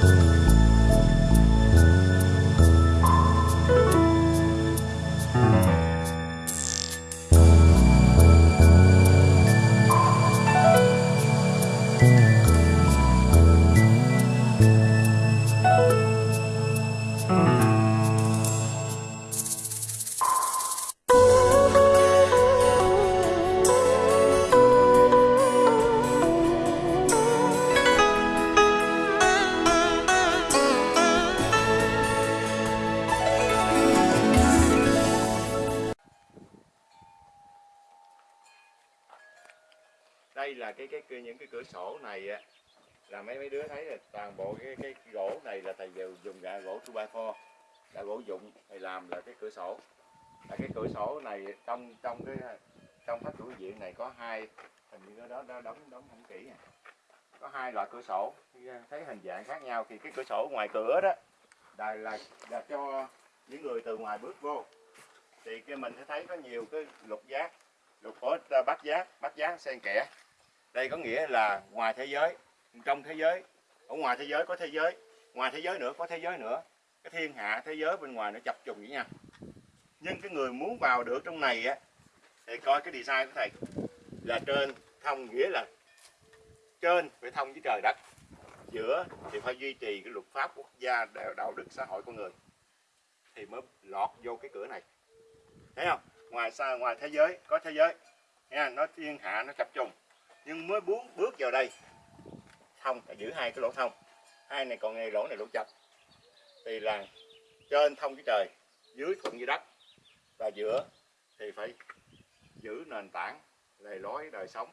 Thank mm -hmm. you. Đây là cái cái, những cái cửa sổ này á là mấy mấy đứa thấy là toàn bộ cái cái, gỗ này là thầy đều dùng gà gỗ two by four là gỗ dụng thầy làm là cái cửa sổ. Là cái cửa sổ này trong trong cái trong pháp chủ viện này có hai hình như đó đó đóng đóng không kỹ à. có hai loại cửa sổ thấy hình dạng khác nhau thì cái cửa sổ ngoài cửa đó là là, là cho những người từ ngoài bước vô. Thì cái mình sẽ thấy có nhiều cái lục giác lục có bắt giác bắt giác xen kẽ đây có nghĩa là ngoài thế giới, trong thế giới, ở ngoài thế giới có thế giới, ngoài thế giới nữa có thế giới nữa. Cái thiên hạ, thế giới bên ngoài nó chập trùng với nhau. Nhưng cái người muốn vào được trong này á, thì coi cái design của thầy là trên thông nghĩa là trên phải thông với trời đất. Giữa thì phải duy trì cái luật pháp quốc gia, đạo đức, xã hội con người. Thì mới lọt vô cái cửa này. Thấy không? Ngoài xa, ngoài thế giới, có thế giới. Nha nó thiên hạ, nó chập trùng nhưng mới bước bước vào đây. Thông giữ hai cái lỗ thông. Hai này còn này lỗ này lỗ chập. Thì là trên thông với trời dưới thuận với đất. Và giữa thì phải giữ nền tảng lề lối đời sống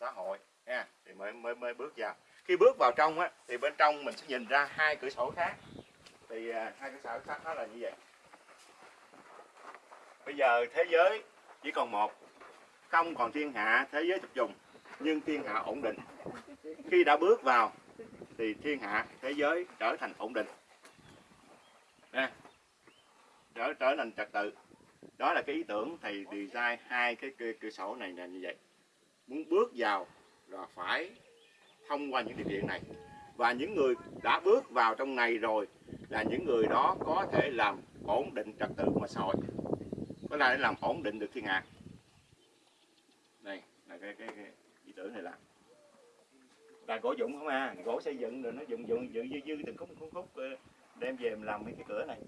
xã hội nha. Thì mới mới mới bước vào. Khi bước vào trong á thì bên trong mình sẽ nhìn ra hai cửa sổ khác. Thì à, hai cửa sổ khác đó là như vậy. Bây giờ thế giới chỉ còn một không còn thiên hạ thế giới chập dùng nhưng thiên hạ ổn định. Khi đã bước vào thì thiên hạ thế giới trở thành ổn định. Nè trở trở thành trật tự. Đó là cái ý tưởng thầy design hai cái cửa, cửa sổ này là như vậy. Muốn bước vào là phải thông qua những điều kiện này. Và những người đã bước vào trong này rồi là những người đó có thể làm ổn định trật tự mà xã hội. Có thể làm ổn định được thiên hạ. Đây là cái cái, cái ý tưởng này làm là gỗ dụng không à? Gỗ xây dựng rồi nó dùng dụng dự dư dư từng khúc khúc khúc, đem về làm mấy cái cửa này.